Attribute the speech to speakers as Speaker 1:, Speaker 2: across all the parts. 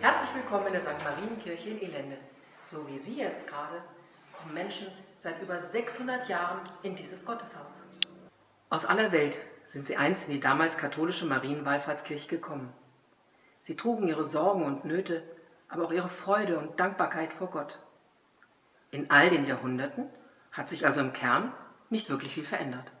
Speaker 1: Herzlich willkommen in der St. Marienkirche in Elende. So wie Sie jetzt gerade kommen Menschen seit über 600 Jahren in dieses Gotteshaus. Aus aller Welt sind sie einst in die damals katholische Marienwallfahrtskirche gekommen. Sie trugen ihre Sorgen und Nöte, aber auch ihre Freude und Dankbarkeit vor Gott. In all den Jahrhunderten hat sich also im Kern nicht wirklich viel verändert.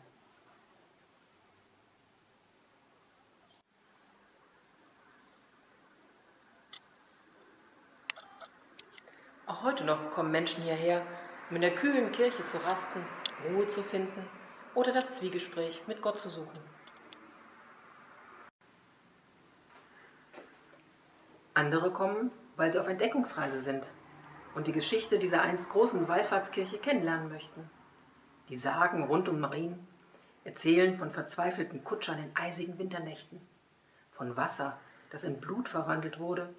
Speaker 1: Auch heute noch kommen Menschen hierher, um in der kühlen Kirche zu rasten, Ruhe zu finden oder das Zwiegespräch mit Gott zu suchen. Andere kommen, weil sie auf Entdeckungsreise sind und die Geschichte dieser einst großen Wallfahrtskirche kennenlernen möchten. Die Sagen rund um Marien erzählen von verzweifelten Kutschern in eisigen Winternächten, von Wasser, das in Blut verwandelt wurde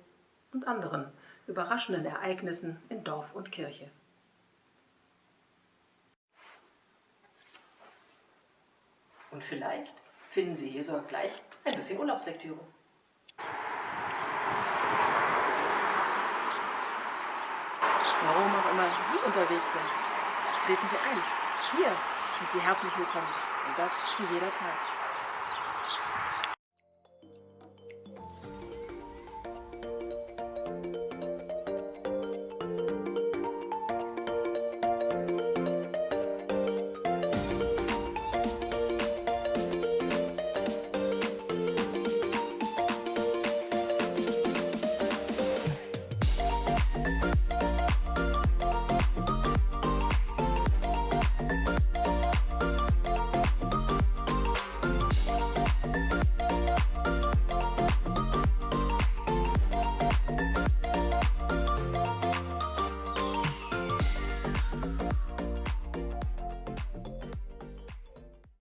Speaker 1: und anderen überraschenden Ereignissen in Dorf und Kirche. Und vielleicht finden Sie hier sogar gleich ein bisschen Urlaubslektüre. Warum auch immer Sie unterwegs sind, treten Sie ein. Hier sind Sie herzlich willkommen und das zu jeder Zeit.